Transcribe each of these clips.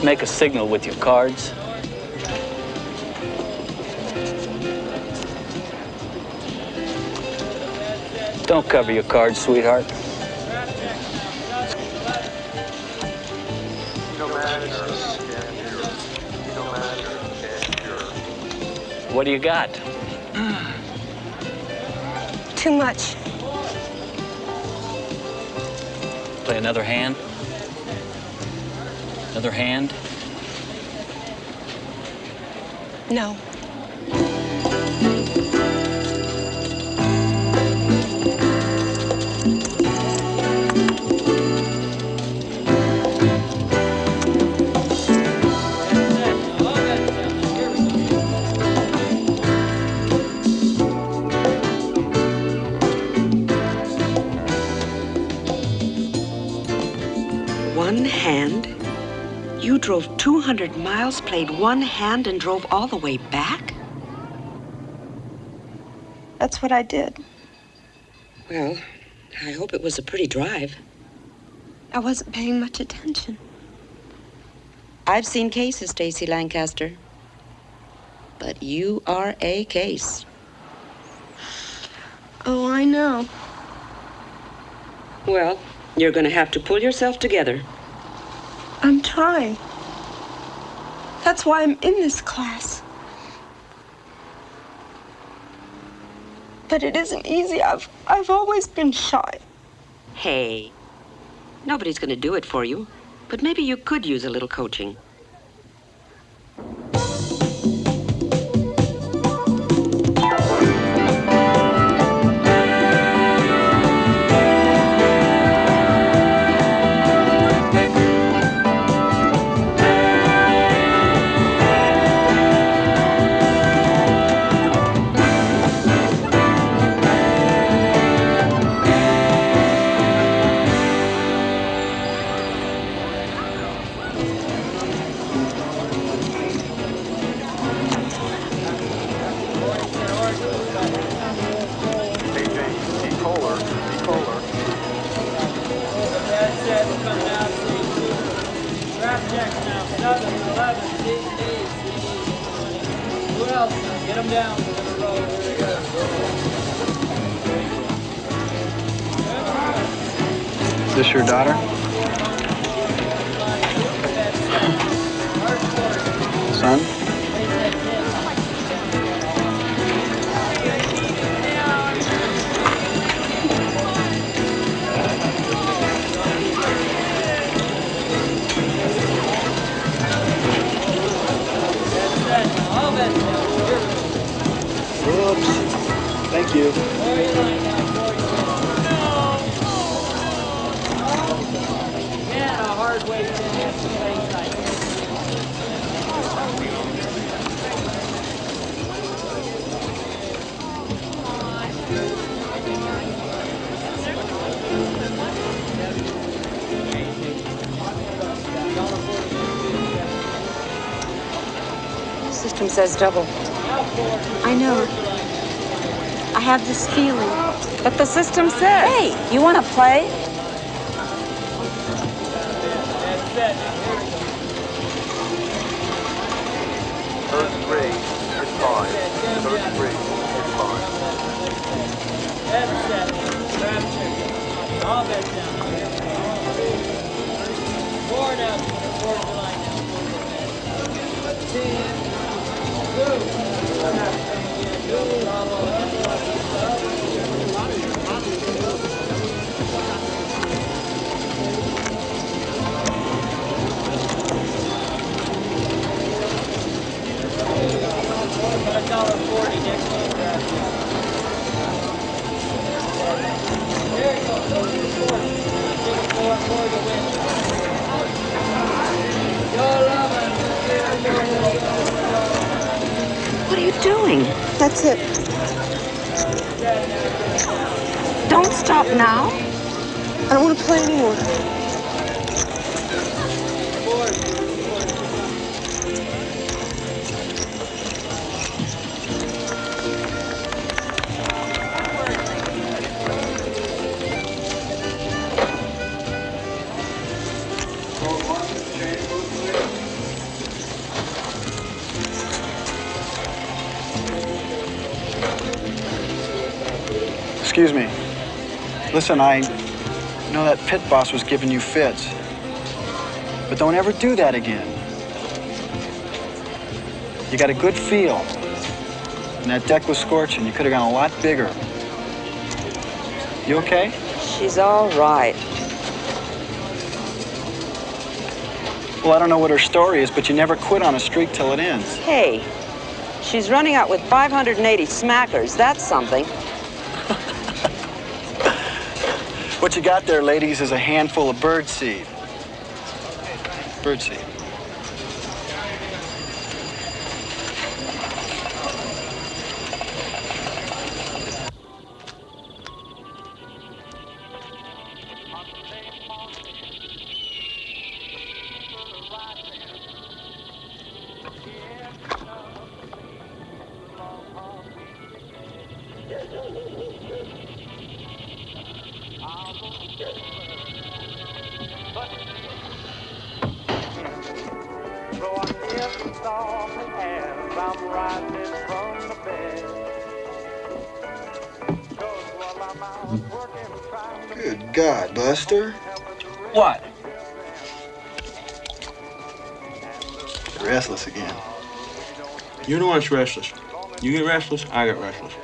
Just make a signal with your cards. Don't cover your cards, sweetheart. What do you got? Too much. Play another hand? Another hand? No. 200 miles, played one hand, and drove all the way back? That's what I did. Well, I hope it was a pretty drive. I wasn't paying much attention. I've seen cases, Stacy Lancaster. But you are a case. Oh, I know. Well, you're going to have to pull yourself together. I'm trying. That's why I'm in this class. But it isn't easy. I've, I've always been shy. Hey, nobody's going to do it for you. But maybe you could use a little coaching. Says double. I know. I have this feeling. But the system says. Hey, you want to play? Excuse me. Listen, I know that pit boss was giving you fits. But don't ever do that again. You got a good feel. And that deck was scorching. You could have gone a lot bigger. You okay? She's all right. Well, I don't know what her story is, but you never quit on a streak till it ends. Hey, she's running out with 580 smackers. That's something. What you got there, ladies, is a handful of birdseed. Birdseed. You get restless, I get restless.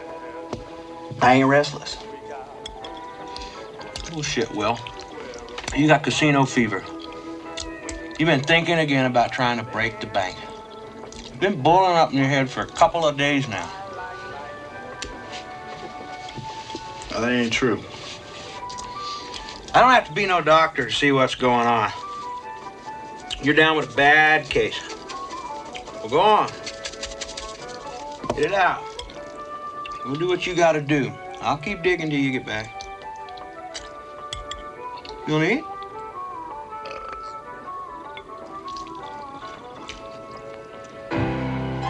I ain't restless. Bullshit, Will. You got casino fever. You've been thinking again about trying to break the bank. It's been boiling up in your head for a couple of days now. That ain't true. I don't have to be no doctor to see what's going on. You're down with a bad case. Well, go on. Get it out. We'll do what you gotta do. I'll keep digging till you get back. You wanna eat?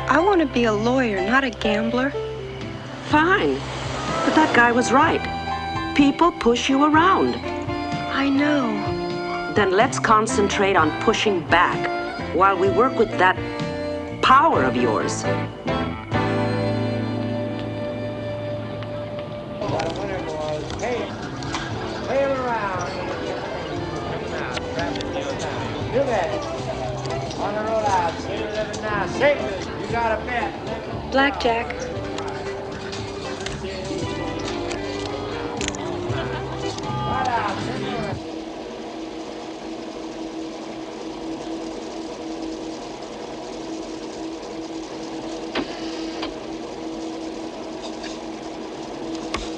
I want to be a lawyer, not a gambler. Fine. But that guy was right. People push you around. I know. Then let's concentrate on pushing back while we work with that power of yours. Got a winner, boys. Hey, him around. Come out. Grab the deal now. Do that. On the road out. Get it living now. Safely. You got a bet. Blackjack. Right out.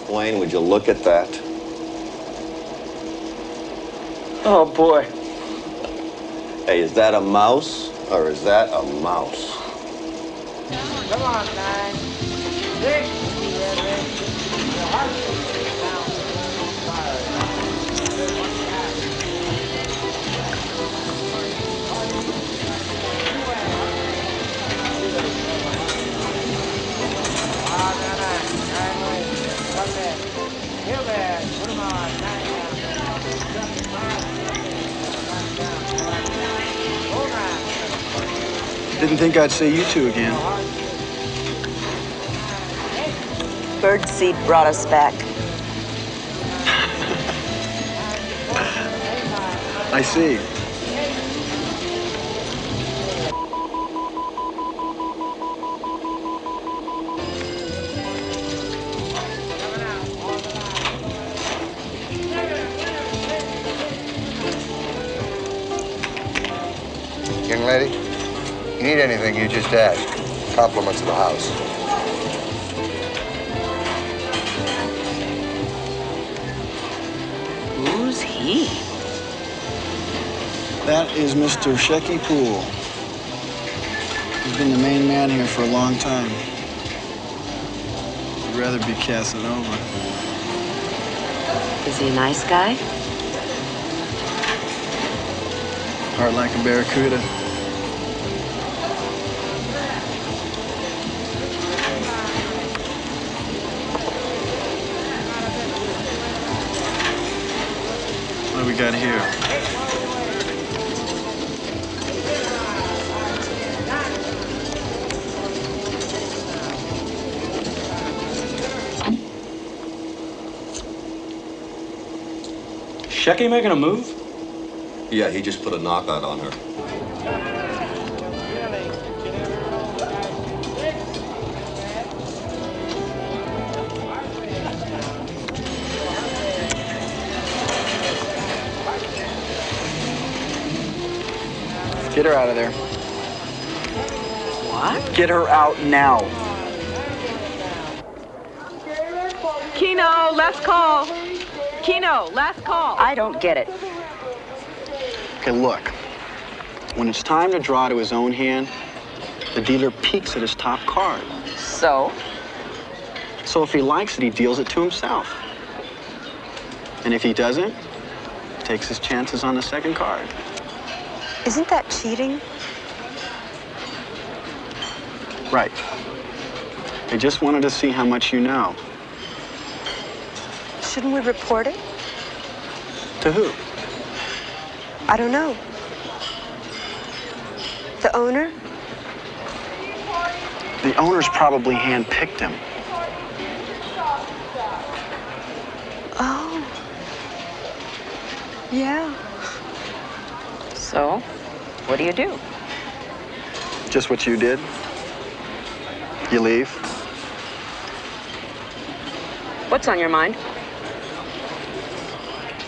Simple. Wayne, would you look at that? Oh, boy. Hey, is that a mouse or is that a mouse? Come on, nine. I didn't think I'd see you two again. Birdseed brought us back. I see. Compliments of the house. Who's he? That is Mr. Shecky Poole. He's been the main man here for a long time. I'd rather be Casanova. Is he a nice guy? Heart like a barracuda. Got here? Shecky making a move? Yeah, he just put a knockout on her. Out of there. What? Get her out now. Keno, last call. Keno, last call. I don't get it. Okay, look. When it's time to draw to his own hand, the dealer peeks at his top card. So? So if he likes it, he deals it to himself. And if he doesn't, takes his chances on the second card. Isn't that cheating? Right. They just wanted to see how much you know. Shouldn't we report it? To who? I don't know. The owner? The owners probably handpicked him. Oh. Yeah. So, what do you do? Just what you did. You leave. What's on your mind?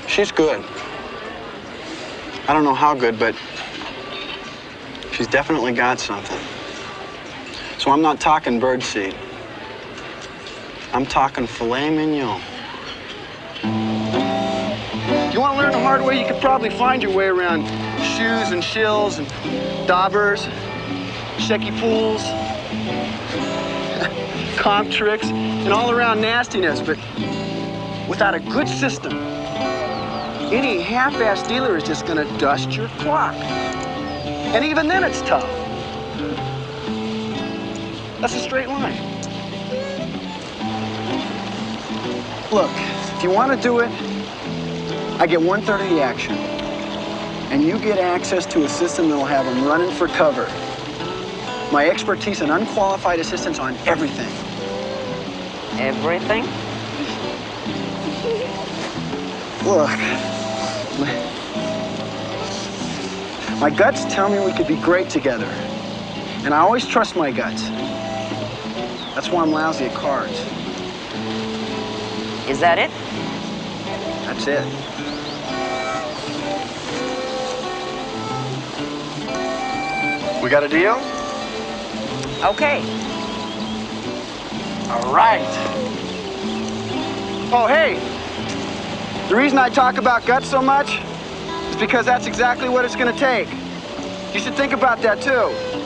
She's good. I don't know how good, but she's definitely got something. So I'm not talking birdseed. I'm talking filet mignon. You want to learn the hard way, you could probably find your way around shoes and shills and daubers, shecky pools, comp tricks, and all around nastiness, but without a good system, any half-ass dealer is just gonna dust your clock. And even then it's tough. That's a straight line. Look, if you want to do it, I get one third of the action. And you get access to a system that'll have them running for cover. My expertise and unqualified assistance on everything. Everything? Look. My guts tell me we could be great together. And I always trust my guts. That's why I'm lousy at cards. Is that it? That's it. We got a deal? Okay. All right. Oh, hey. The reason I talk about guts so much is because that's exactly what it's going to take. You should think about that, too.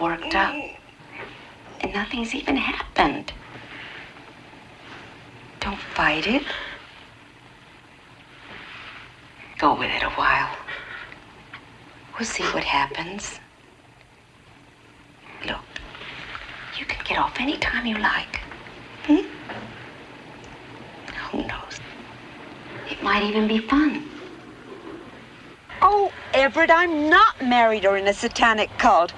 Worked up. And nothing's even happened. Don't fight it. Go with it a while. We'll see what happens. Look, you can get off any time you like. Hmm? Who knows? It might even be fun. Oh, Everett, I'm not married or in a satanic cult.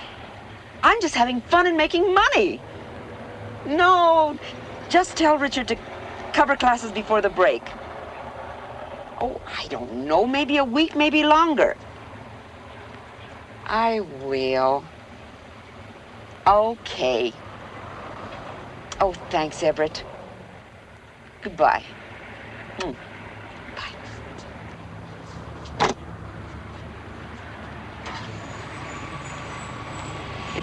I'm just having fun and making money. No, just tell Richard to cover classes before the break. Oh, I don't know, maybe a week, maybe longer. I will. Okay. Oh, thanks, Everett. Goodbye. Hmm.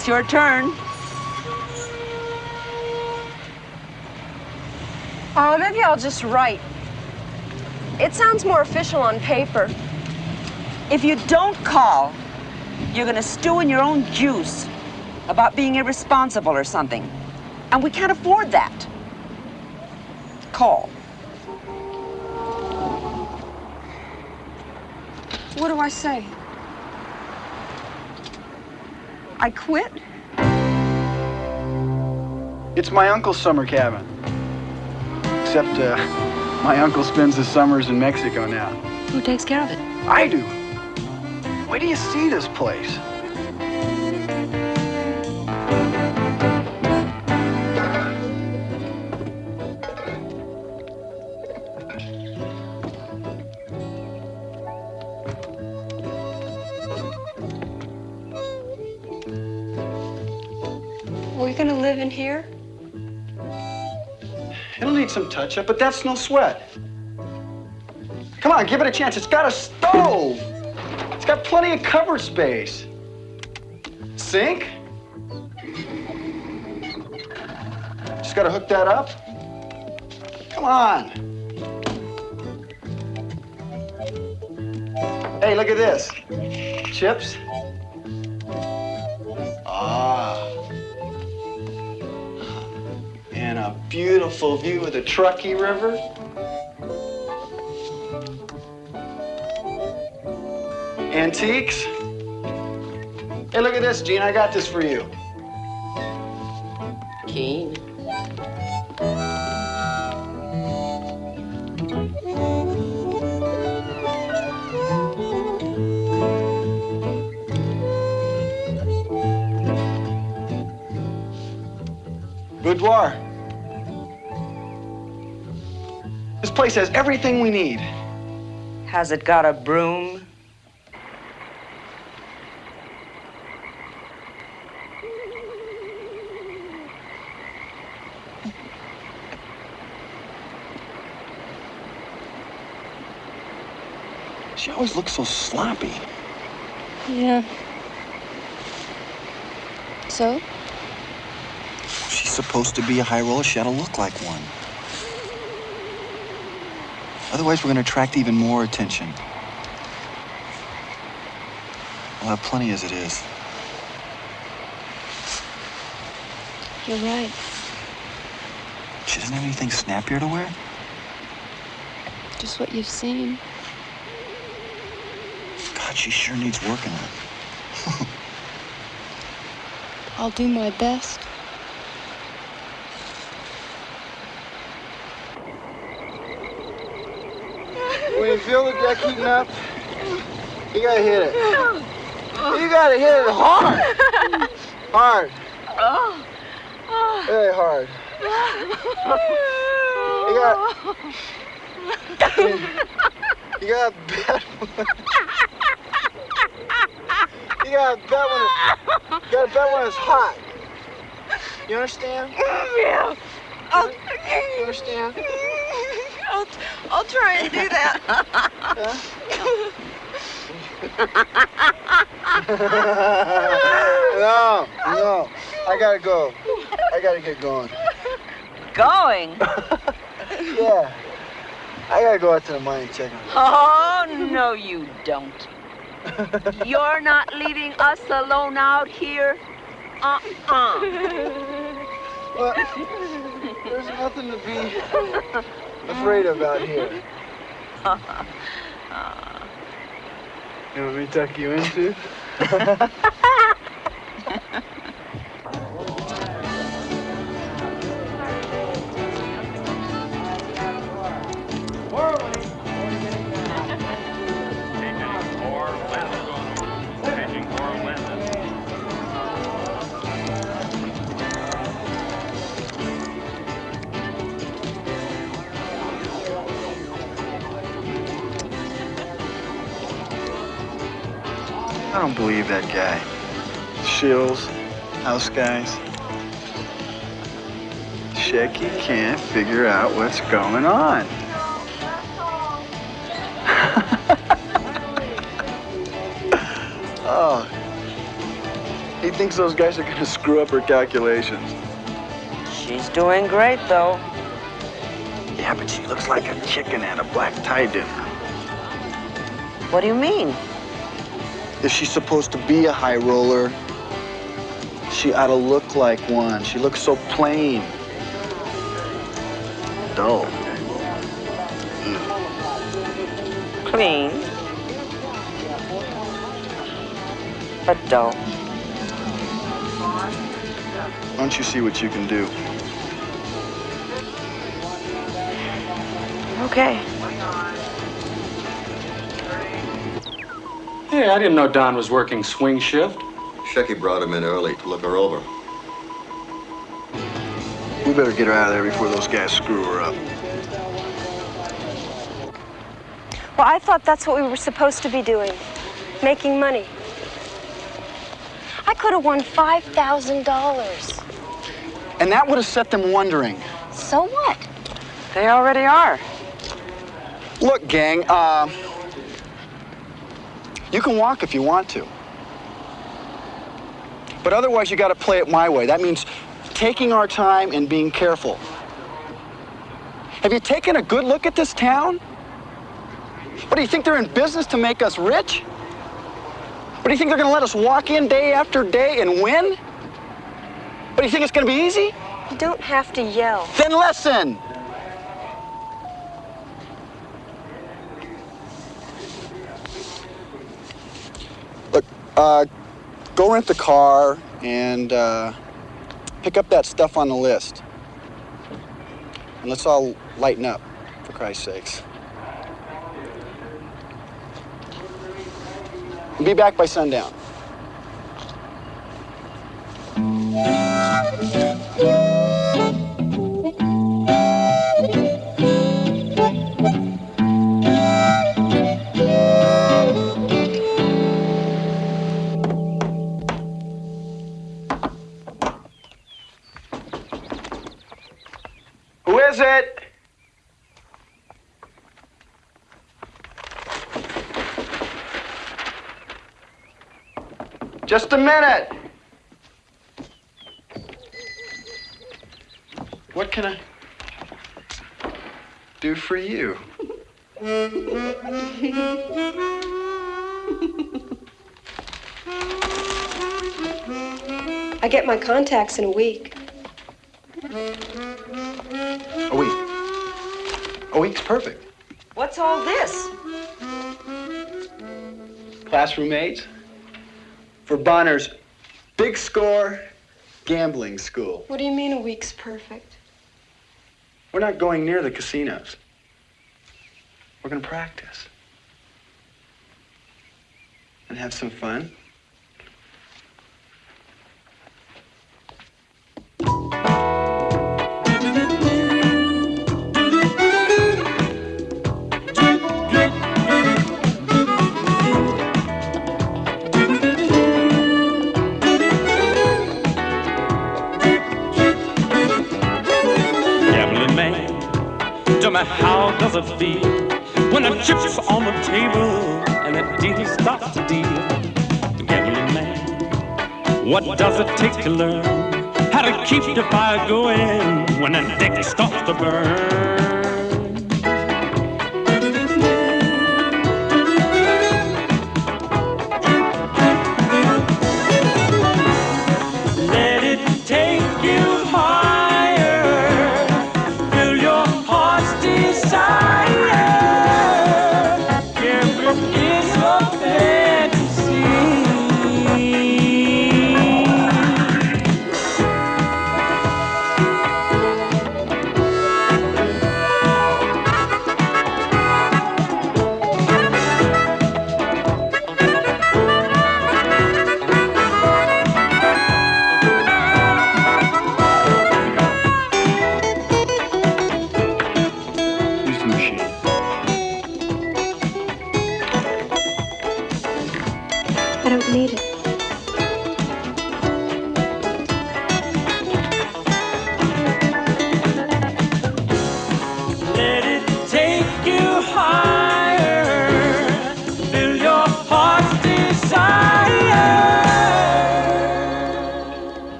It's your turn. Oh, maybe I'll just write. It sounds more official on paper. If you don't call, you're gonna stew in your own juice about being irresponsible or something. And we can't afford that. Call. What do I say? I quit? It's my uncle's summer cabin. Except, uh, my uncle spends his summers in Mexico now. Who takes care of it? I do. Where do you see this place. Need some touch up, but that's no sweat. Come on, give it a chance. It's got a stove. It's got plenty of cupboard space. Sink? Just gotta hook that up. Come on. Hey, look at this. Chips. Beautiful view of the Truckee River. Antiques. Hey, look at this, Gene. I got this for you. Keen. Boudoir. Place has everything we need. Has it got a broom? She always looks so sloppy. Yeah. So? She's supposed to be a high roller. She ought to look like one. Otherwise, we're going to attract even more attention. I'll have plenty as it is. You're right. She doesn't have anything snappier to wear? Just what you've seen. God, she sure needs working on. I'll do my best. When you feel the deck heating up, you gotta hit it. You gotta hit it hard. Hard. Very hard. You got. You got bet. You gotta bet when you gotta bet when it's hot. You understand? Yeah. You understand? I'll, try and do that. no, no. I gotta go. I gotta get going. Going? Yeah. I gotta go out to the mine and check on Oh, no, you don't. You're not leaving us alone out here? Uh-uh. Well, there's nothing to be afraid of out here. You want me to tuck you in that guy. Shills, house guys. Shecky can't figure out what's going on. oh. He thinks those guys are gonna screw up her calculations. She's doing great, though. Yeah, but she looks like a chicken at a black tie dinner. What do you mean? If she's supposed to be a high roller, she ought to look like one. She looks so plain. Dull. Clean. But dull. Why don't you see what you can do? Okay. Hey, I didn't know Don was working swing shift. Shecky brought him in early to look her over. We better get her out of there before those guys screw her up. Well, I thought that's what we were supposed to be doing making money. I could have won $5,000. And that would have set them wondering. So what? They already are. Look, gang, uh, you can walk if you want to. But otherwise, you got to play it my way. That means taking our time and being careful. Have you taken a good look at this town? What do you think they're in business to make us rich? What do you think they're going to let us walk in day after day and win? What do you think it's going to be easy? You don't have to yell. Then listen. Uh, go rent the car and uh, pick up that stuff on the list. And let's all lighten up, for Christ's sakes. Be back by sundown. Is it? Just a minute. What can I do for you? I get my contacts in a week. Oh, a week. Week's perfect. What's all this? Classroom aids for Bonner's big score gambling school. What do you mean a week's perfect? We're not going near the casinos. We're going to practice and have some fun. How does it feel when the chips on the table and the dealer starts to deal? Gambling man, what does it take to learn how to keep the fire going when the deck starts to burn?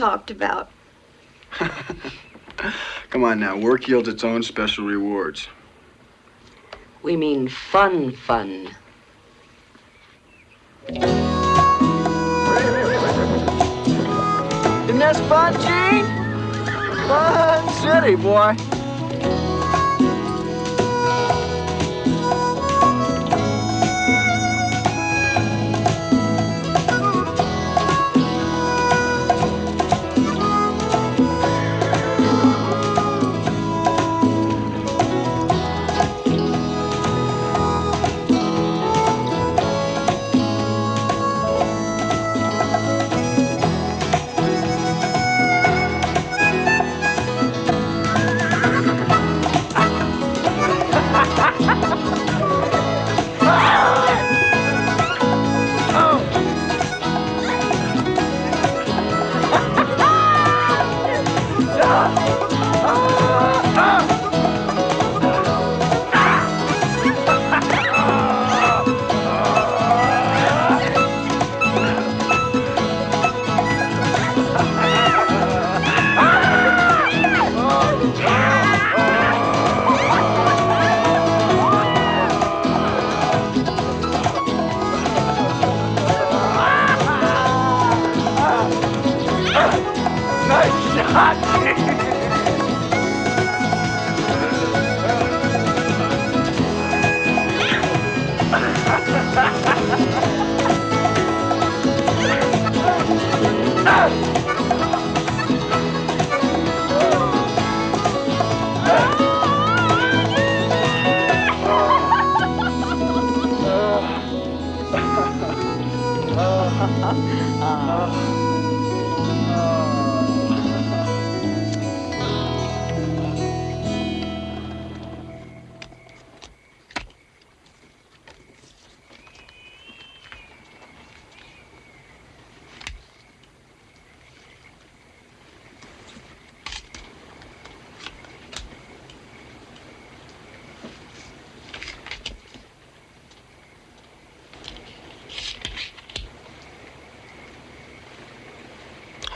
Talked about? Come on now, work yields its own special rewards. We mean fun, fun. Isn't this fun, Gene? Fun city, boy.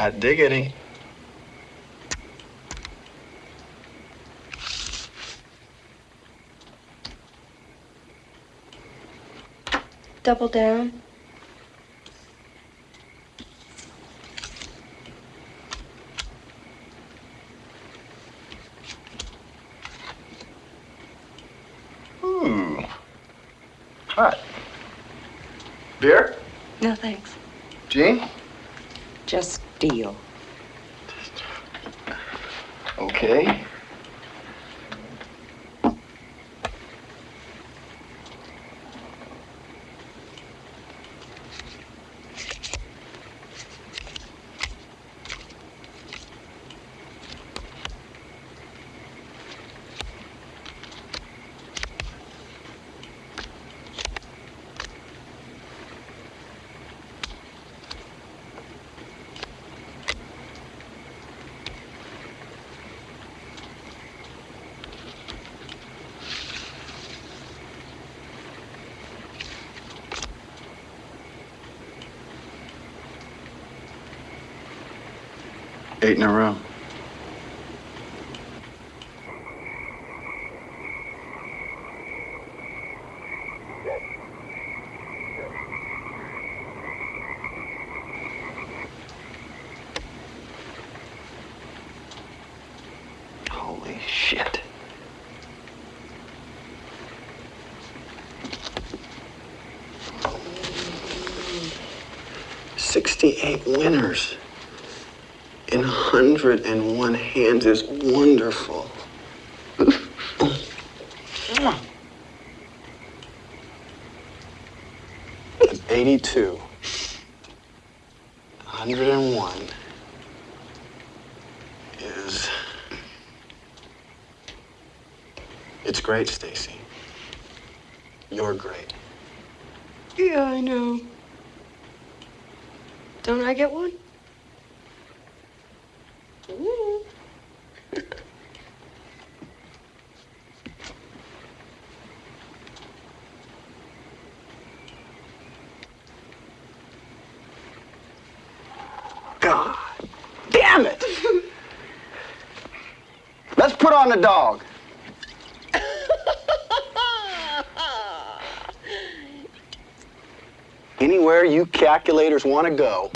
I dig it. Double down. Eight in a row. Holy shit. Sixty-eight winners and one hand is wonderful. On the dog. Anywhere you calculators want to go,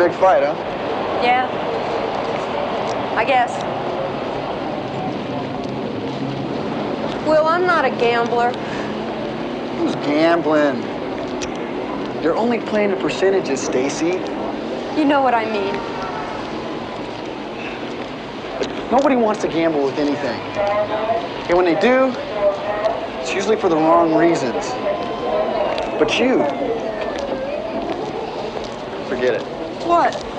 big fight, huh? Yeah. I guess. Will, I'm not a gambler. Who's gambling? You're only playing the percentages, Stacy. You know what I mean. Nobody wants to gamble with anything. And when they do, it's usually for the wrong reasons. But you, it. What?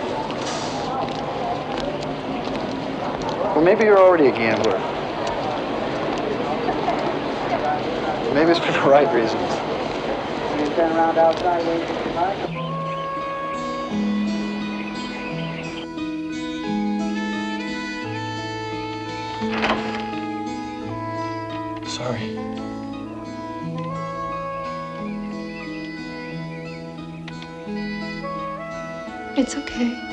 Or maybe you're already a gambler. Maybe it's for the right reasons. Okay.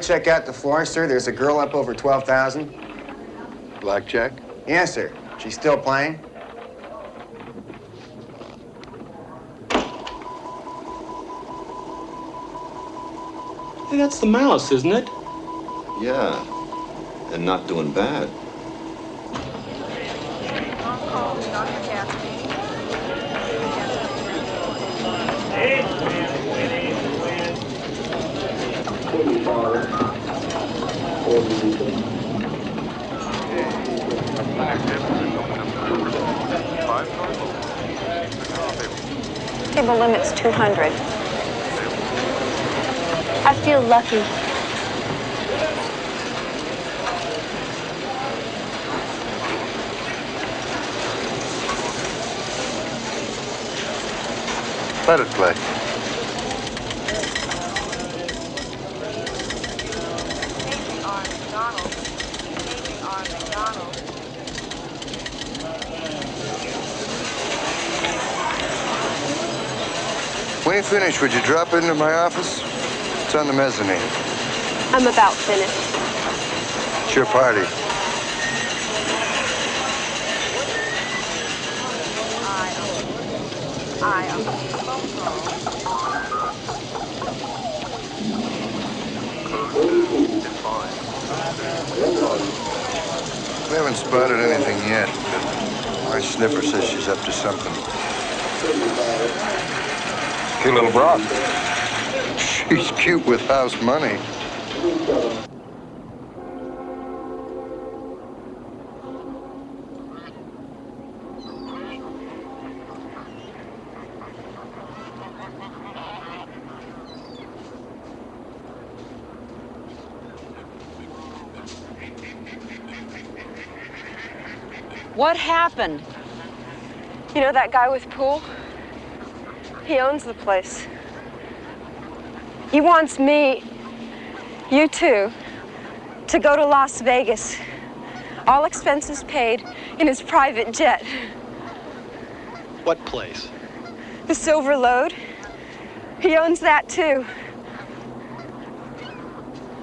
Check out the floor, sir. There's a girl up over 12,000. Blackjack? Yes, sir. She's still playing? Hey, that's the mouse, isn't it? Yeah, and not doing bad. Table limit's 200. I feel lucky. Let it play. When you finish, would you drop into my office? It's on the mezzanine. I'm about finished. It's your party. We haven't spotted anything yet, but my sniffer says she's up to something. Cute little broad. She's cute with house money. What happened? You know that guy with pool? He owns the place. He wants me, you too, to go to Las Vegas. All expenses paid in his private jet. What place? The Silver Load. He owns that too.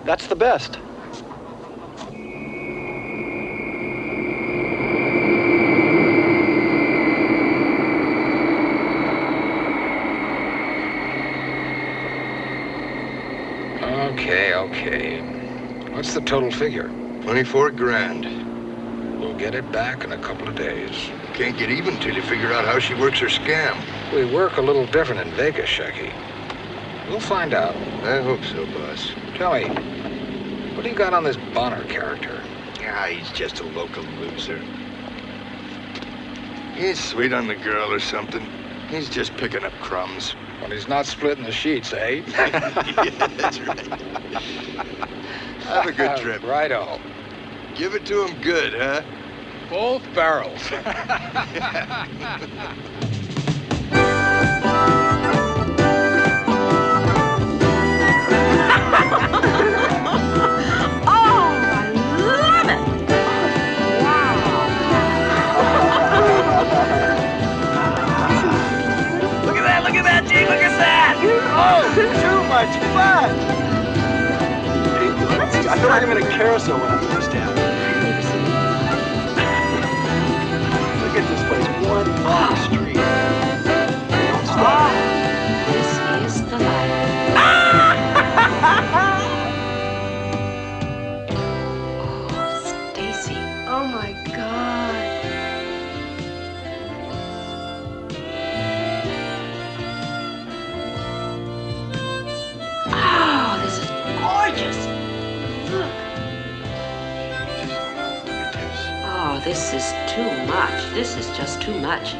That's the best. Okay, okay. What's the total figure? 24 grand. We'll get it back in a couple of days. Can't get even till you figure out how she works her scam. We work a little different in Vegas, Shecky. We'll find out. I hope so, boss. Tell me, what do you got on this Bonner character? Ah, he's just a local loser. He's sweet on the girl or something. He's just picking up crumbs. When he's not splitting the sheets, eh? yeah, that's right. Have a good trip. right on. Give it to him good, huh? Both barrels. Look at that! Look at that, Jake! Look at that! Oh, too much fun! I feel like I'm in a carousel when I'm this town. Look at this place, one long street. Don't stop. This is too much. This is just too much.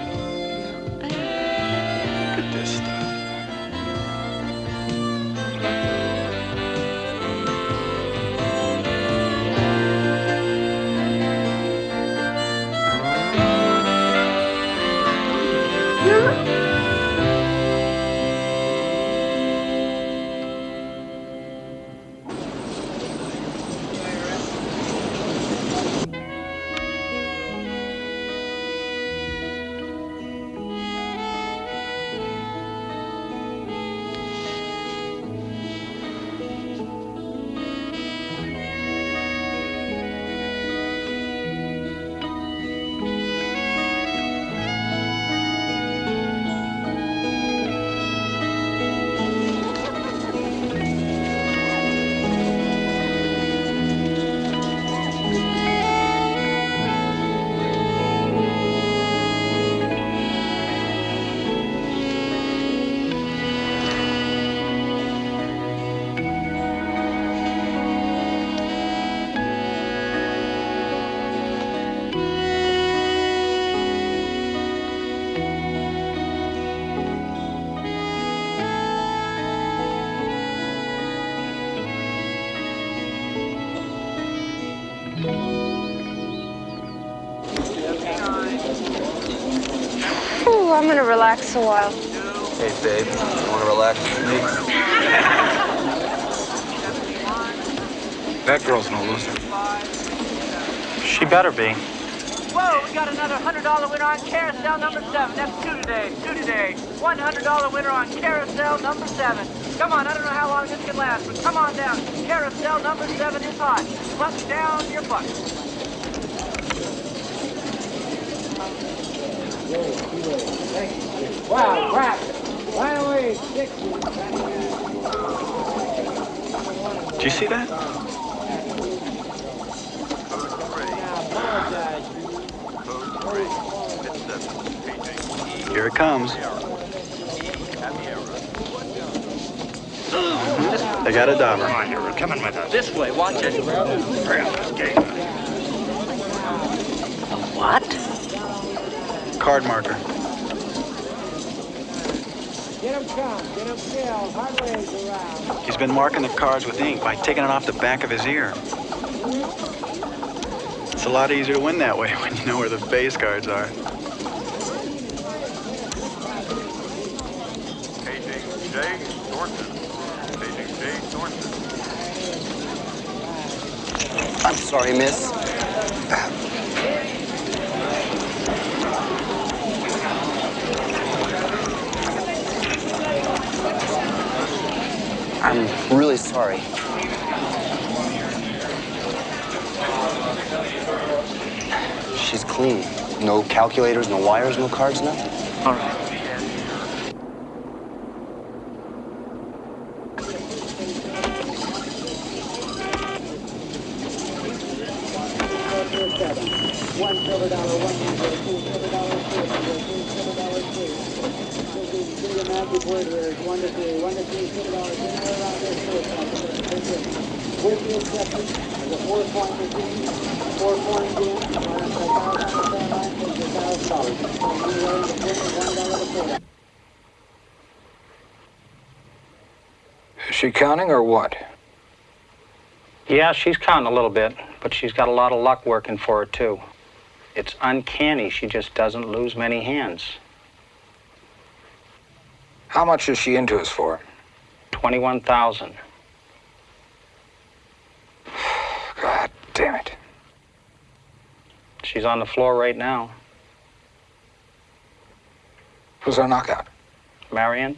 A while. Hey, babe, you want to relax with me? That girl's no loser. She better be. Whoa, we got another $100 winner on carousel number seven. That's two today, two today. $100 winner on carousel number seven. Come on, I don't know how long this can last, but come on down. Carousel number seven is hot. Button down your bucket. Wow, crap. Right away, 60. Do you see that? Here it comes. Mm-hmm. They got a dauber. Come on, you're coming with us. This way, watch it. Hurry up, this game. What? Card marker. Get him come, get him still. Hard ways around. He's been marking the cards with ink by taking it off the back of his ear. It's a lot easier to win that way when you know where the base cards are. Paging Jay Thornton. Paging Jay Thornton. I'm sorry, miss. I'm really sorry. She's clean. No calculators, no wires, no cards, nothing. All right. One silver dollar, one nickel, two silver dollars, two nickel, two silver dollars, three. So the, the magic word here is one to three, one to three silver dollars, in there around there, so With the exception of the four point machine, four point game, minus a thousand on the phone line, takes a thousand dollars. So you weigh the pin of one dollar to four. Is she counting or what? Yeah, she's counting a little bit, but she's got a lot of luck working for her, too. It's uncanny. She just doesn't lose many hands. How much is she into us for? 21,000. God damn it. She's on the floor right now. Who's our knockout? Marion?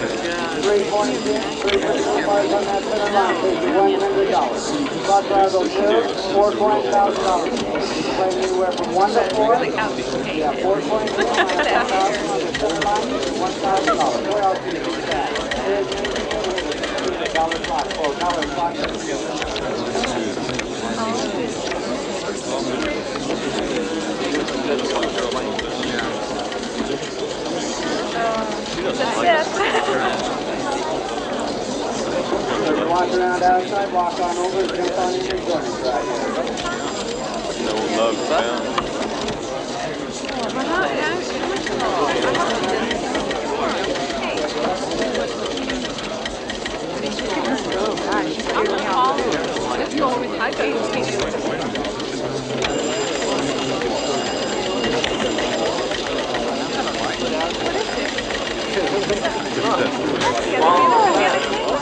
Yeah, do you clock. Walk around outside, walk on over, jump on in and join us right here. No love found. Let's go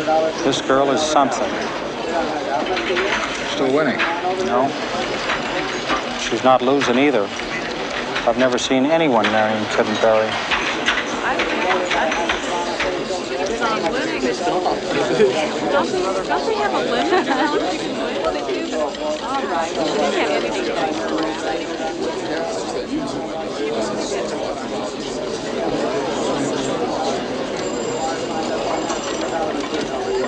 This girl is something. Still winning. No. She's not losing either. I've never seen anyone marrying Kiddenberry. Don't they, don't they have a limit to how much you can win? They do. All right. They have anything.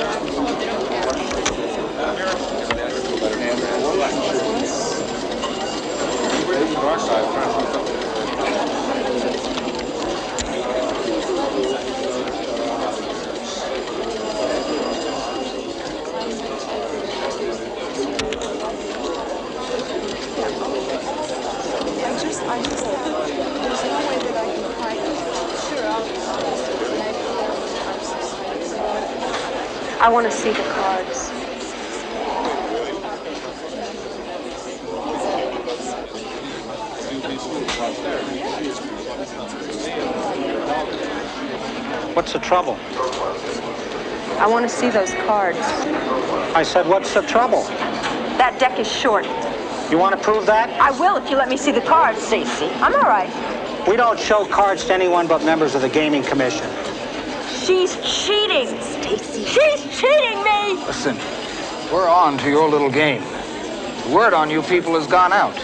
I just, I just, there's no way that I can hide it. Sure, I'll. I want to see the cards. What's the trouble? I want to see those cards. I said, what's the trouble? That deck is short. You want to prove that? I will if you let me see the cards. Stacy. I'm all right. We don't show cards to anyone but members of the Gaming Commission. She's cheating. Stacy. She's cheating me. Listen, we're on to your little game. The word on you people has gone out.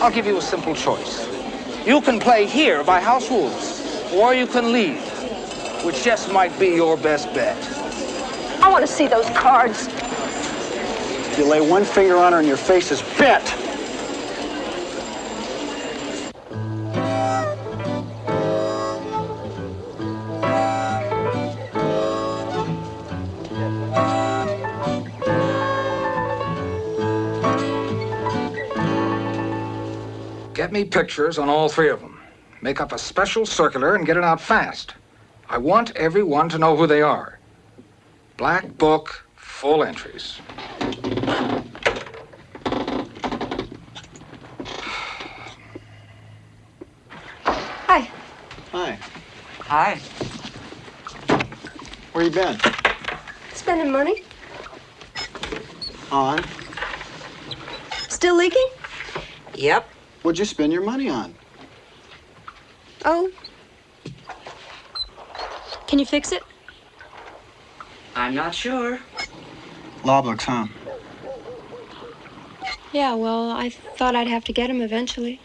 I'll give you a simple choice. You can play here by house rules, or you can leave, which just might be your best bet. I want to see those cards. If you lay one finger on her and your face is bent. Get me pictures on all three of them. Make up a special circular and get it out fast. I want everyone to know who they are. Black book, full entries. Hi. Hi. Hi. Where you been? Spending money? On? Still leaking? Yep. What'd you spend your money on? Oh. Can you fix it? I'm not sure. Loblux, huh? Yeah, well, I thought I'd have to get him eventually.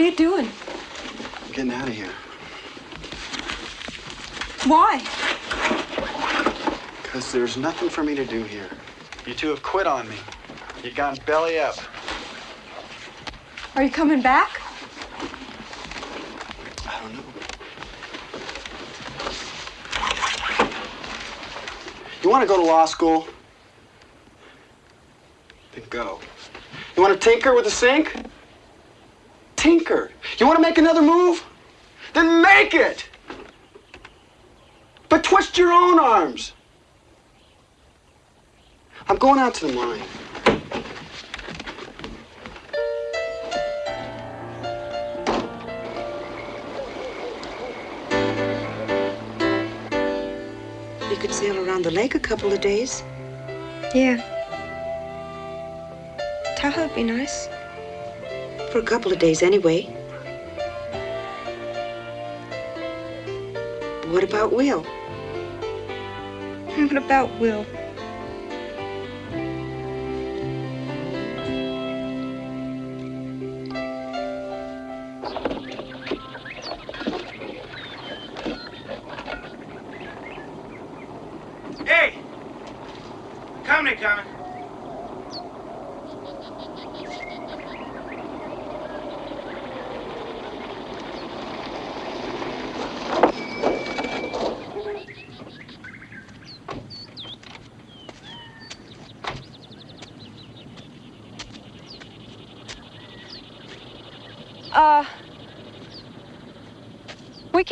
What are you doing? I'm getting out of here. Why? Because there's nothing for me to do here. You two have quit on me. You've gone belly up. Are you coming back? I don't know. You want to go to law school? Then go. You want to tinker with the sink? Tinker. You want to make another move? Then make it! But twist your own arms. I'm going out to the mine. We could sail around the lake a couple of days. Yeah. Tahoe'd be nice. For a couple of days anyway. What about Will? What about Will?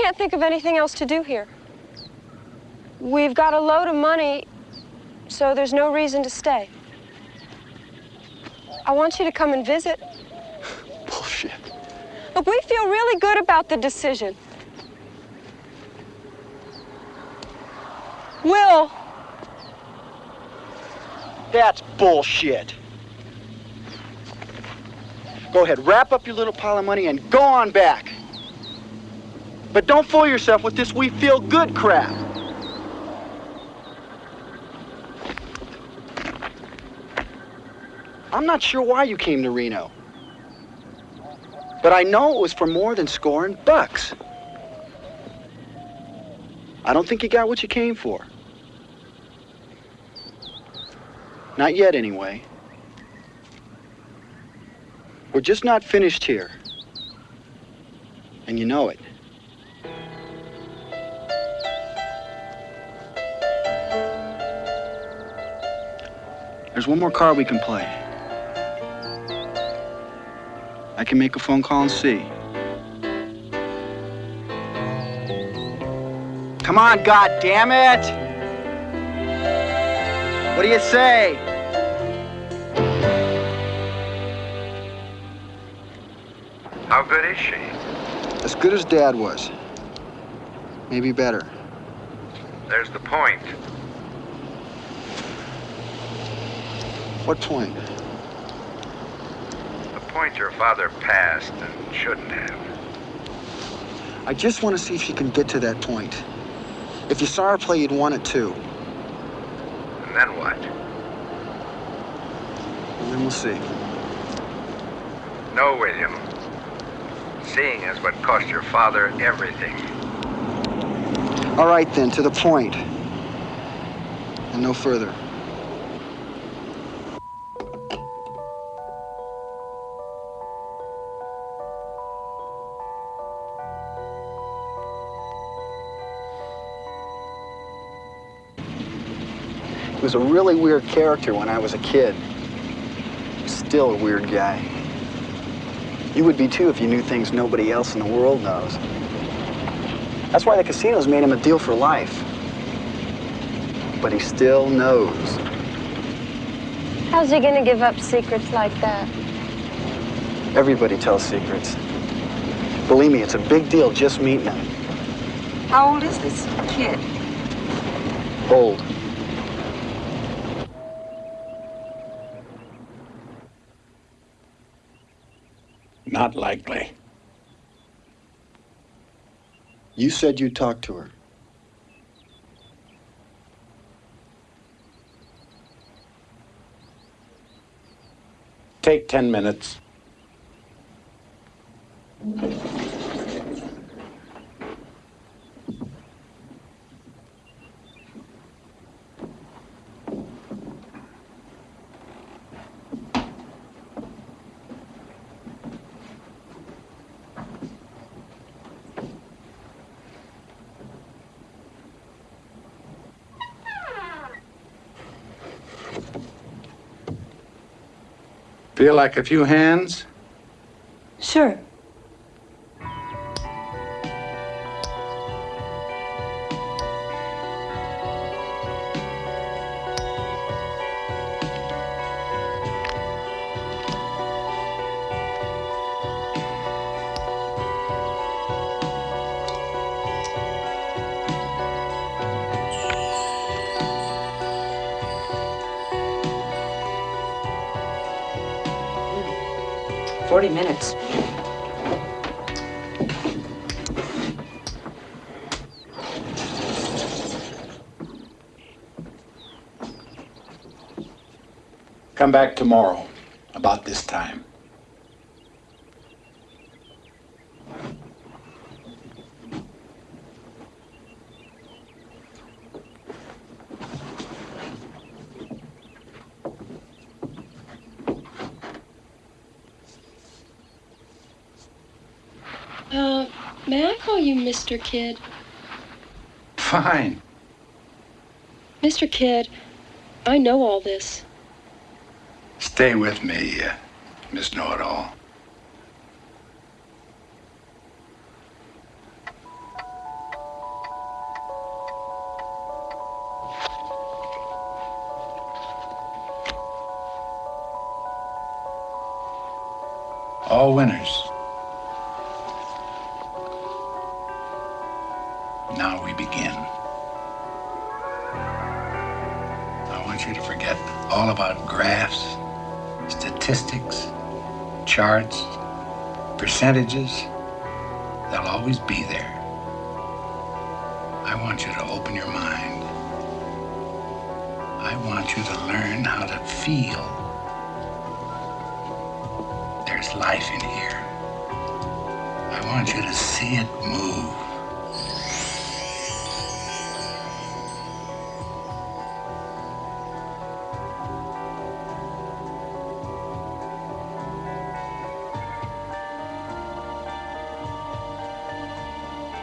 Can't think of anything else to do here. We've got a load of money, so there's no reason to stay. I want you to come and visit. Bullshit. Look, we feel really good about the decision. Will, That's bullshit. Go ahead, wrap up your little pile of money and go on back. But don't fool yourself with this we feel good crap. I'm not sure why you came to Reno. But I know it was for more than scoring bucks. I don't think you got what you came for. Not yet, anyway. We're just not finished here. And you know it. There's one more card we can play. I can make a phone call and see. Come on, God damn it! What do you say? How good is she? As good as Dad was. Maybe better. There's the point. What point? The point your father passed and shouldn't have. I just want to see if she can get to that point. If you saw her play, you'd want it too. And then what? And then we'll see. No, William. Seeing is what cost your father everything. All right, then, to the point. And no further. Was a really weird character when I was a kid. Still a weird guy. You would be too if you knew things nobody else in the world knows. That's why the casinos made him a deal for life. But he still knows. How's he gonna give up secrets like that? Everybody tells secrets. Believe me, it's a big deal just meeting him. How old is this kid? Old. Not likely. You said you talked to her. Take 10 minutes. Feel like a few hands? Sure. Back tomorrow, about this time. Uh, may I call you Mr. Kidd? Fine. Mr. Kidd, I know all this. Stay with me, uh, Miss Know-It-All. All winners. Percentages. They'll always be there. I want you to open your mind. I want you to learn how to feel. There's life in here. I want you to see it move.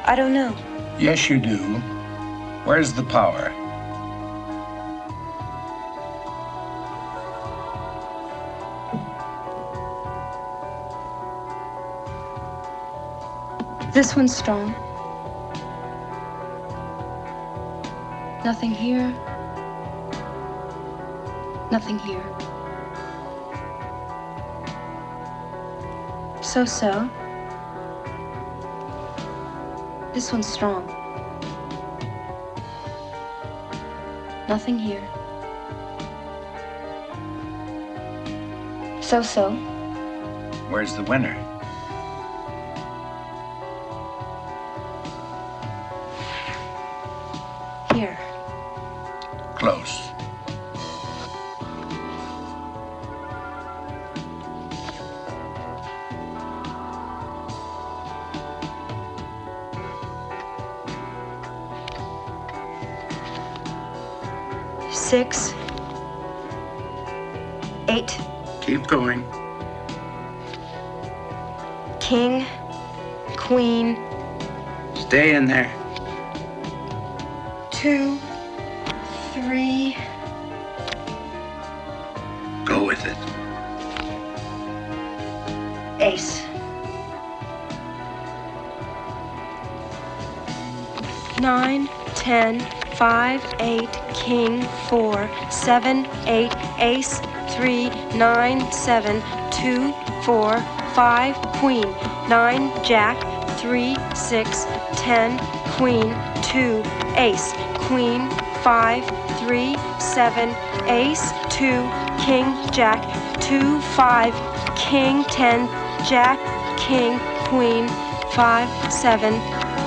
I don't know. Yes, you do. Where's the power? This one's strong. Nothing here. Nothing here. So so. This one's strong. Nothing here. So so. Where's the winner? Seven, eight, ace, three, nine, seven, two, four, five, queen, nine, jack, three, six, ten, queen, two, ace, queen, five, three, seven, ace, two, king, jack, two, five, king, ten, jack, king, queen, five, seven,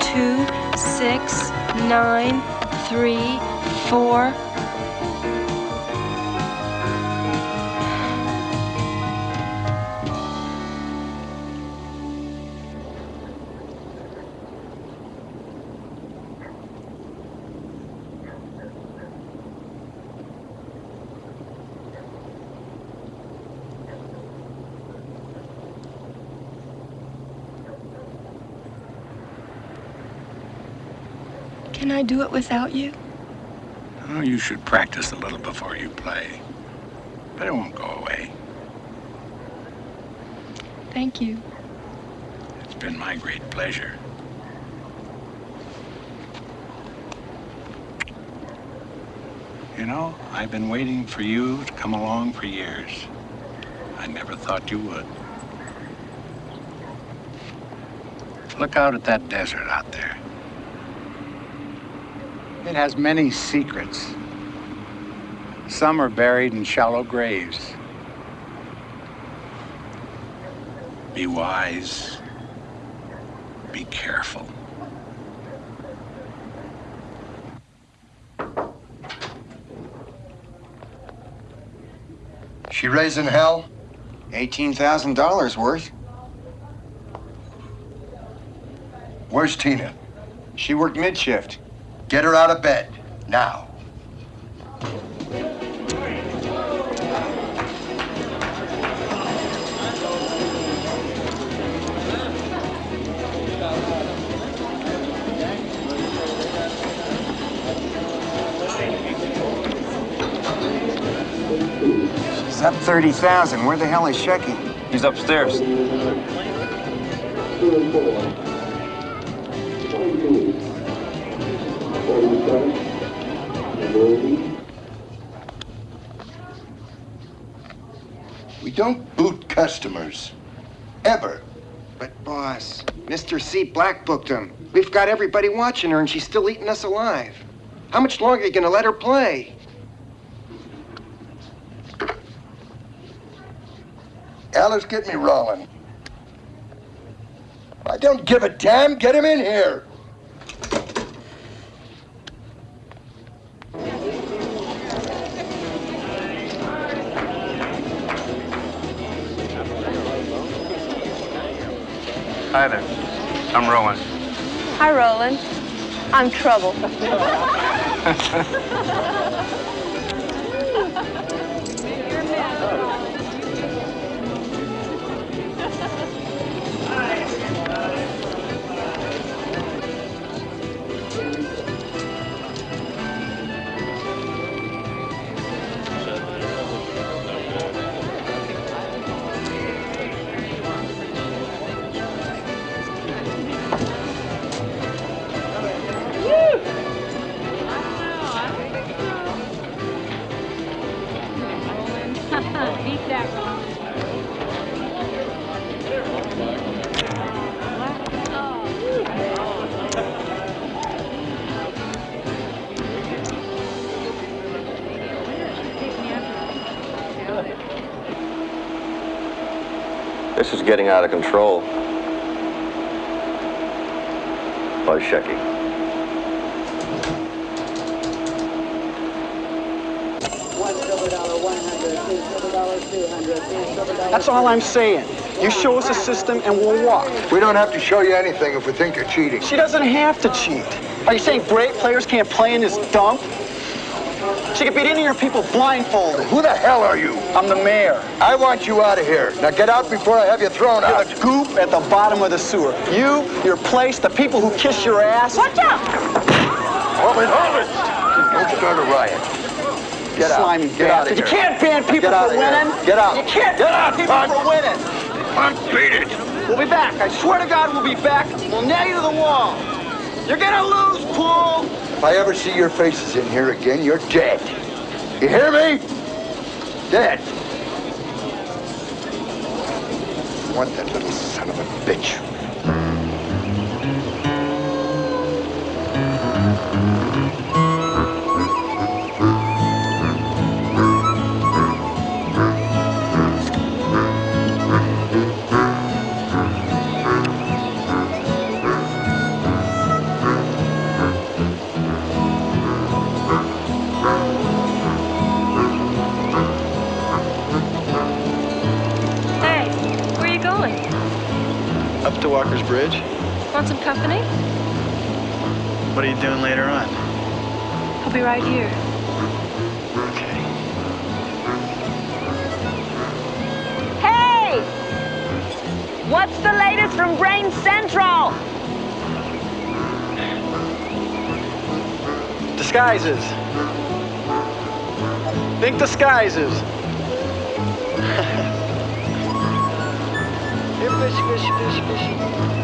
two, six, nine, three, four. Do it without you? Oh, you should practice a little before you play. But it won't go away. Thank you. It's been my great pleasure. You know, I've been waiting for you to come along for years. I never thought you would. Look out at that desert out there. It has many secrets. Some are buried in shallow graves. Be wise. Be careful. She raising hell? $18,000 worth. Where's Tina? She worked mid-shift. Get her out of bed, now. She's up 30,000. Where the hell is Shecky? He's upstairs. We don't boot customers. Ever. But boss, Mr. C black booked him. We've got everybody watching her and she's still eating us alive. How much longer are you gonna let her play? Alice, get me Rollin. I don't give a damn. Get him in here. Hi there. I'm Rowan. Hi, Roland. I'm Trouble. getting out of control. Buzz Shecky. That's all I'm saying. You show us a system and we'll walk. We don't have to show you anything if we think you're cheating. She doesn't have to cheat. Are you saying great players can't play in this dump? She could beat any of your people blindfolded. Who the hell are you? I'm the mayor. I want you out of here. Now get out before I have you thrown You're out. the goop at the bottom of the sewer. You, your place, the people who kiss your ass. Watch out! Hold it, hold it. Don't start a riot. Get out. Slimy Get out of bastard. You can't ban people Get out for winning. Get out. You can't Get ban out, people punk. for winning. Punk, beat it. We'll be back. I swear to God, we'll be back. We'll nail you to the wall. You're gonna lose, Poole. If I ever see your faces in here again, you're dead. You hear me? Dead. I want that little son of a bitch Want some company? What are you doing later on? I'll be right here. Okay. Hey! What's the latest from Brain Central? Disguises. Think disguises. Here, fishy, fishy, fishy, fishy.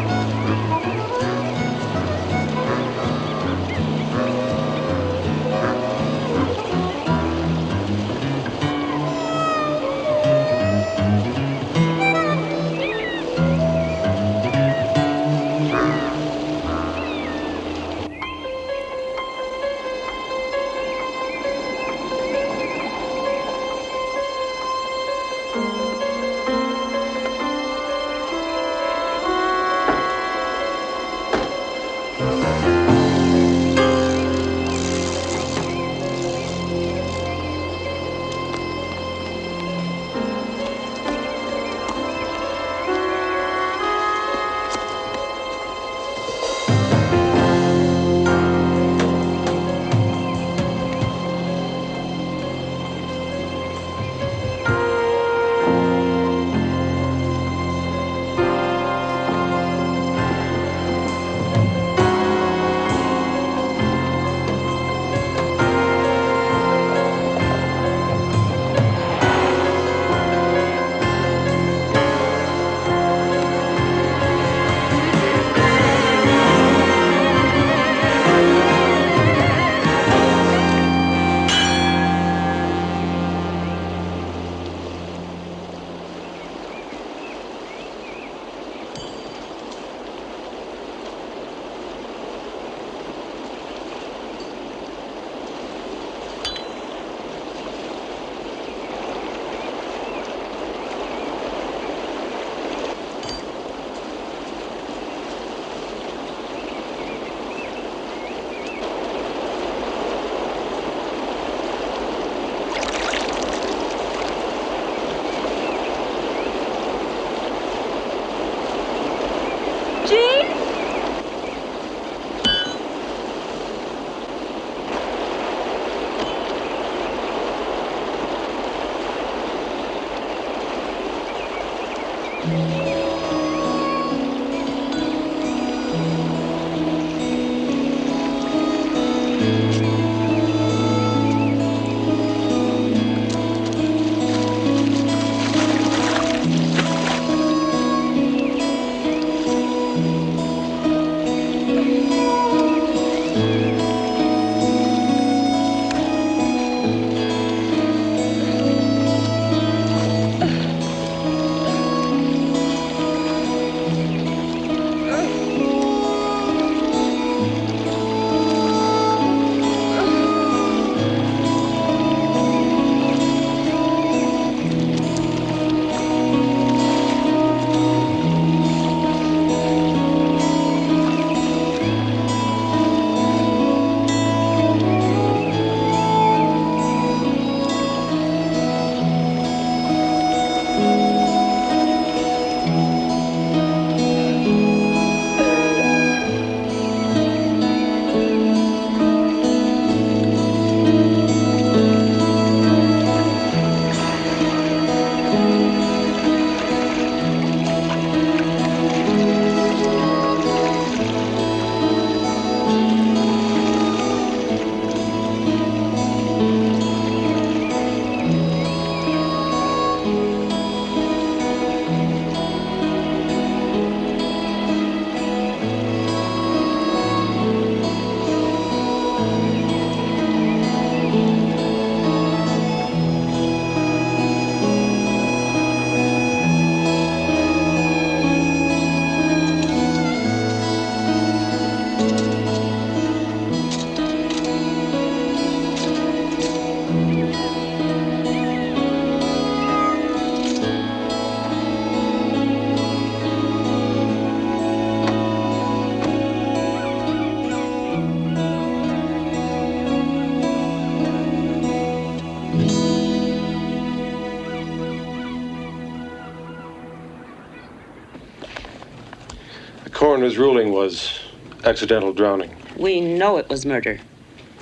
Coroner's ruling was accidental drowning. We know it was murder.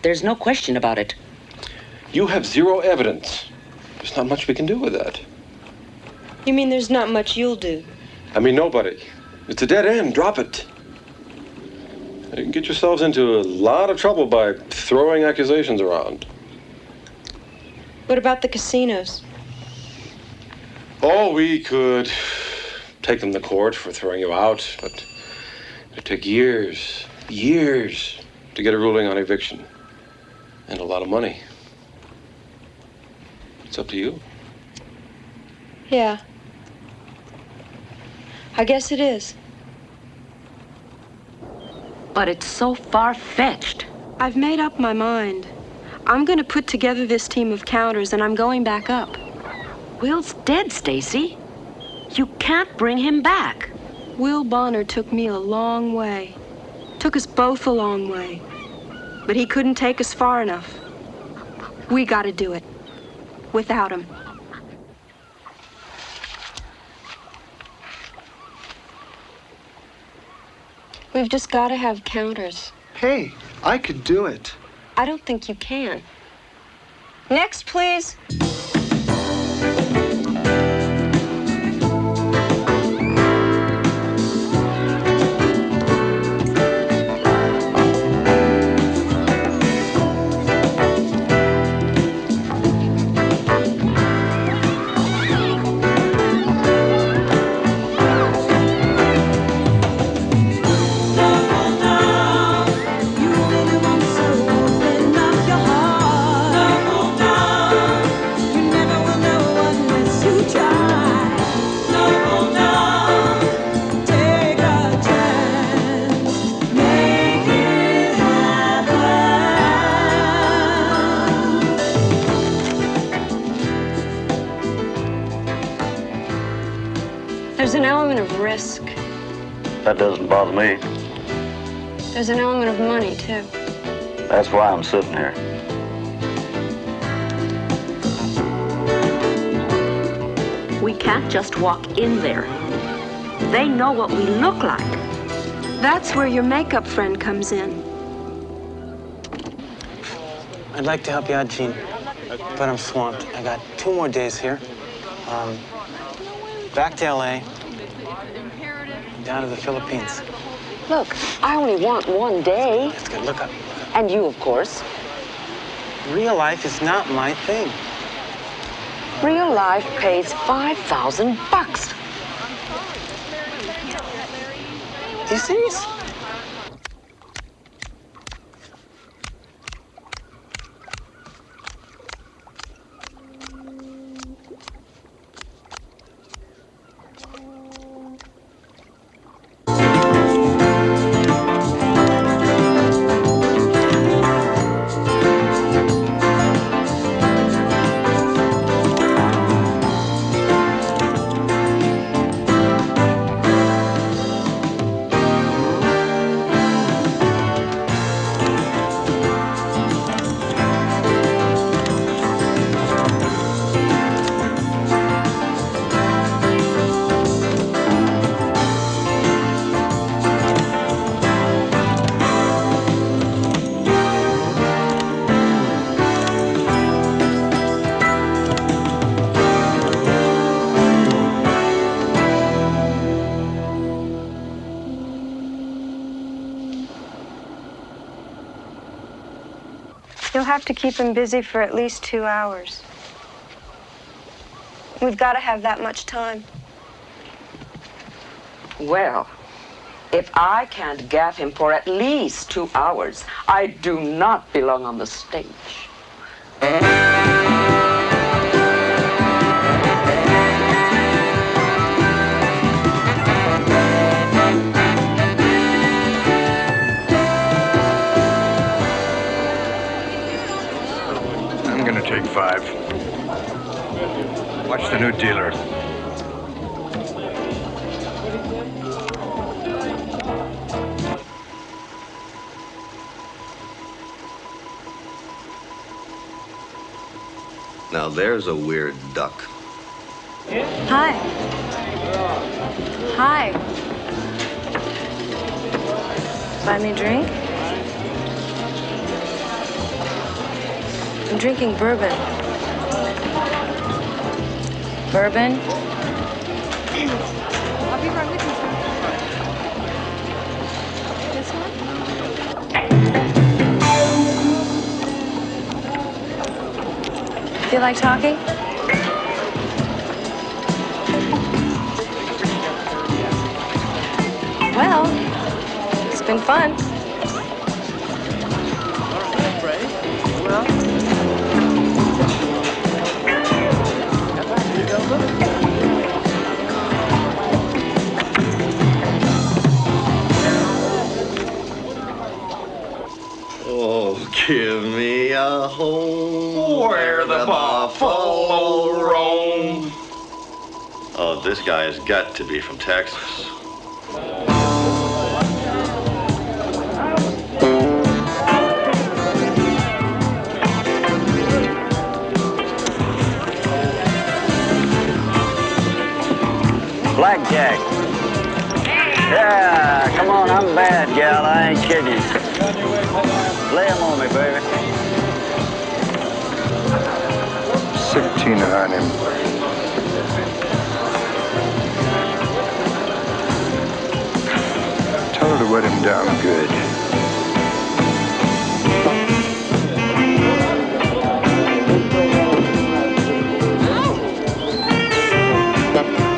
There's no question about it. You have zero evidence. There's not much we can do with that. You mean there's not much you'll do? I mean, nobody. It's a dead end. Drop it. You can get yourselves into a lot of trouble by throwing accusations around. What about the casinos? Oh, we could take them to court for throwing you out, but it took years, years to get a ruling on eviction. And a lot of money. It's up to you. Yeah. I guess it is. But it's so far-fetched. I've made up my mind. I'm going to put together this team of counters and I'm going back up. Will's dead, Stacy. You can't bring him back. Will Bonner took me a long way. Took us both a long way. But he couldn't take us far enough. We got to do it. Without him. We've just got to have counters. Hey, I could do it. I don't think you can. Next, please. That me. There's an element of money, too. That's why I'm sitting here. We can't just walk in there. They know what we look like. That's where your makeup friend comes in. I'd like to help you out, Gene, but I'm swamped. I got two more days here. Um, back to LA, down to the Philippines. Look, I only want one day. That's good. Look up. And you, of course. Real life is not my thing. Real life pays 5,000 bucks. You serious? Have to keep him busy for at least two hours. We've got to have that much time. Well, if I can't gaff him for at least two hours, I do not belong on the stage. Mm-hmm. Take five. Watch the new dealer. Now there's a weird duck. Hi. Hi. Buy me a drink? I'm drinking bourbon. Bourbon? I'll be right with you, sir. This one? Feel like talking? Well, it's been fun. Oh, give me a home Where the buffalo roam. Oh, this guy has got to be from Texas. Blackjack. Yeah, come on, I'm bad, gal. I ain't kidding. Lay 'em on me, baby. 16 on him. Tell her to wet him down good. We're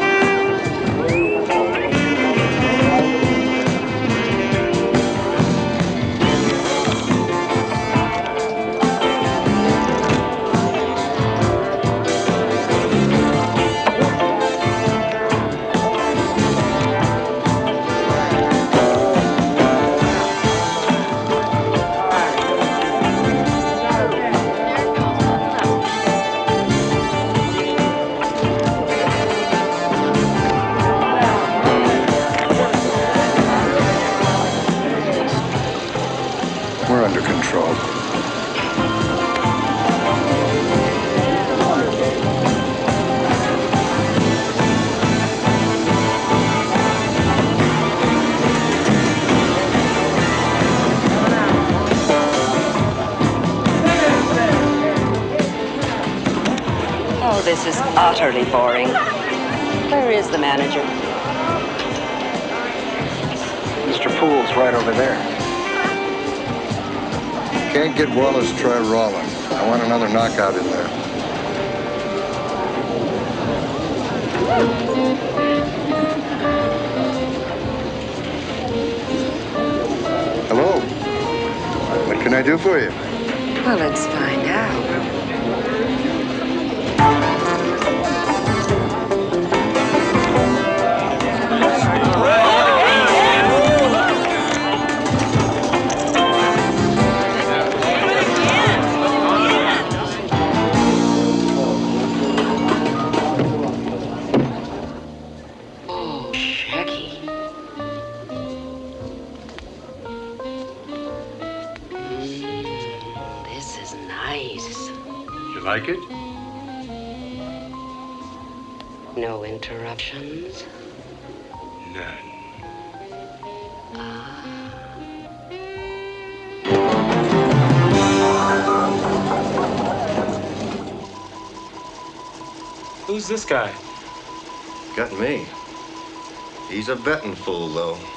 utterly boring. Where is the manager? Mr. Poole's right over there. Can't get Wallace, try Rollin. I want another knockout in there. Hello. What can I do for you? Well, let's find interruptions. None. Who's this guy? Got me. He's a betting fool, though.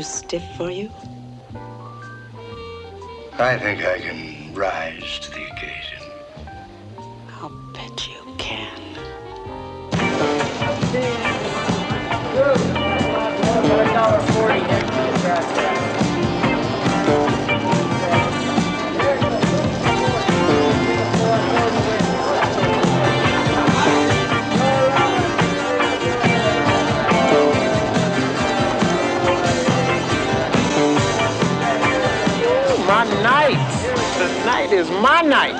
Too stiff for you? I think I can rise to Tonight is my night.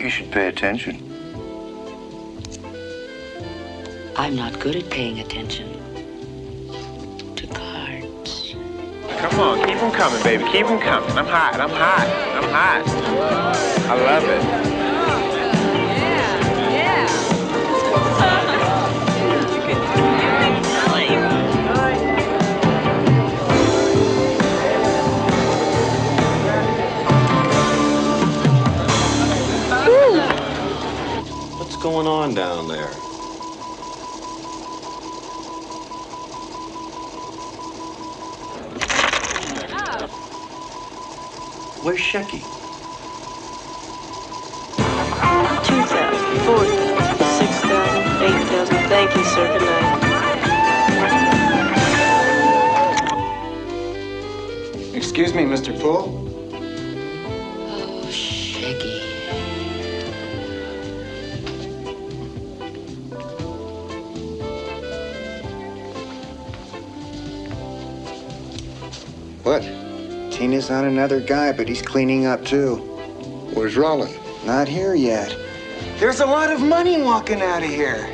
You should pay attention. I'm not good at paying attention. To cards. Come on, keep them coming, baby. Keep them coming. I'm hot. I'm hot. I'm hot. I love it. Going on down there? Where's Shecky? 2,000, 4,000, 6,000, Thank you, sir. Good night. Excuse me, Mr. Poole. Tina's on another guy, but he's cleaning up too. Where's Rollin? Not here yet. There's a lot of money walking out of here.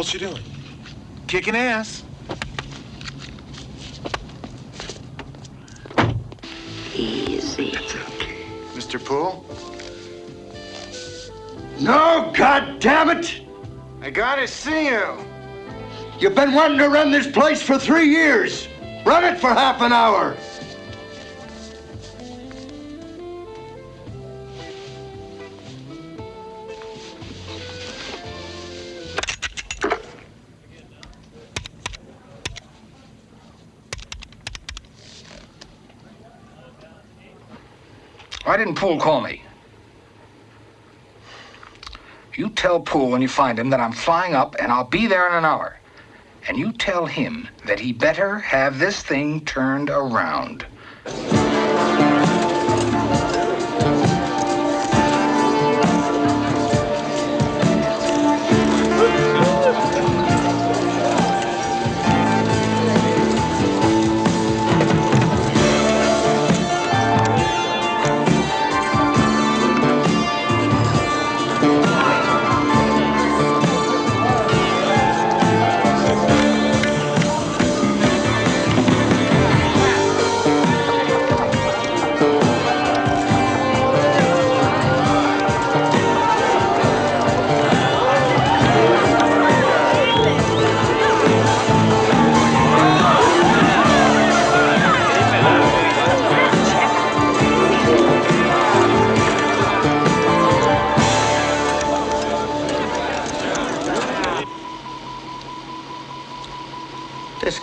How's she doing? Kicking ass. Easy. Mr. Poole? No, God damn it! I gotta see you. You've been wanting to run this place for three years. Run it for half an hour. Why didn't Poole call me? You tell Poole when you find him that I'm flying up and I'll be there in an hour. And you tell him that he better have this thing turned around.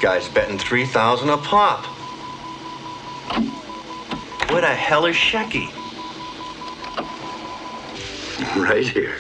Guy's betting 3000 a pop. Where the hell is Shecky? Right here.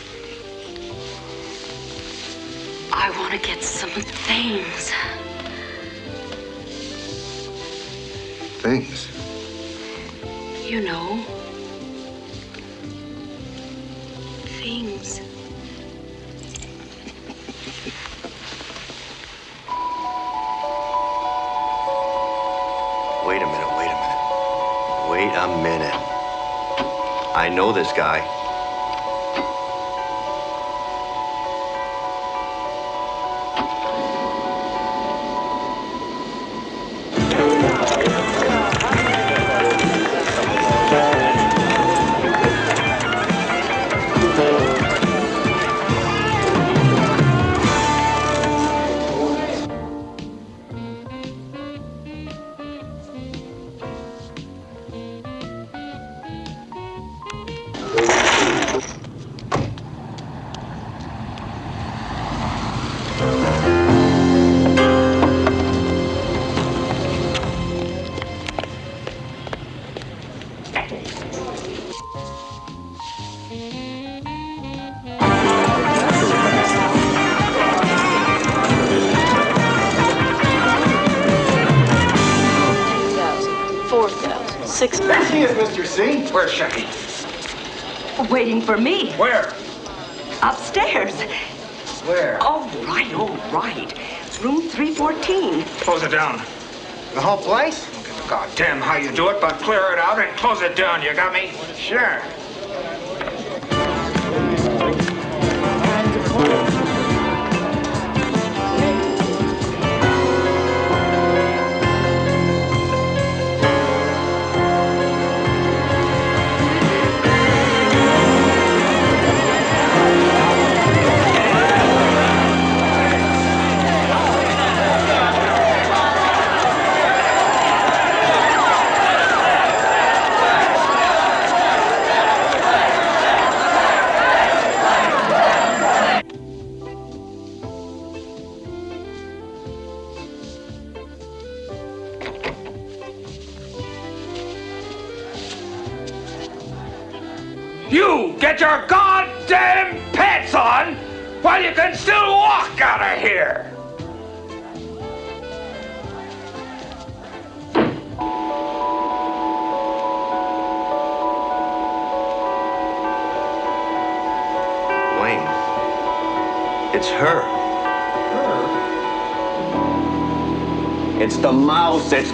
For me. Where? Upstairs. Where? All right, all right. It's room 314. Close it down. The whole place? God damn how you do it, but clear it out and close it down. You got me? Sure.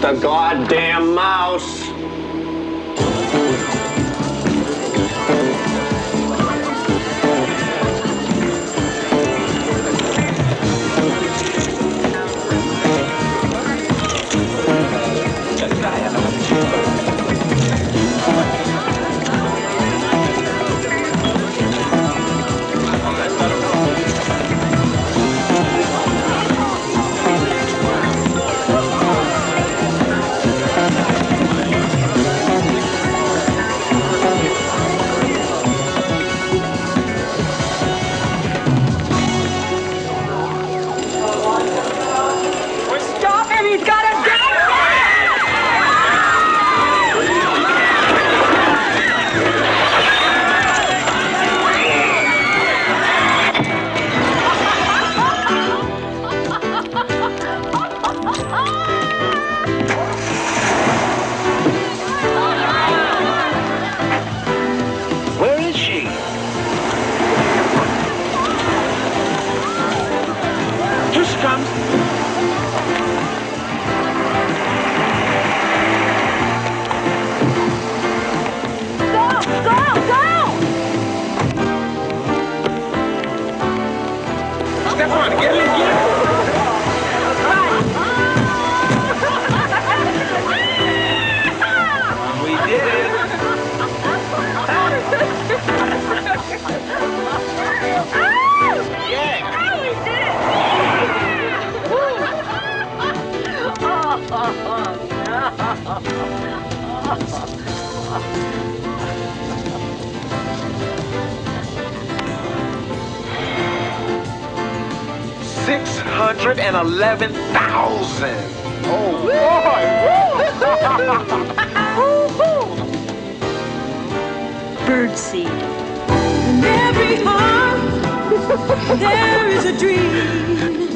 The goddamn 111,000. Oh, boy. Woo! Birdseed. In every heart, there is a dream.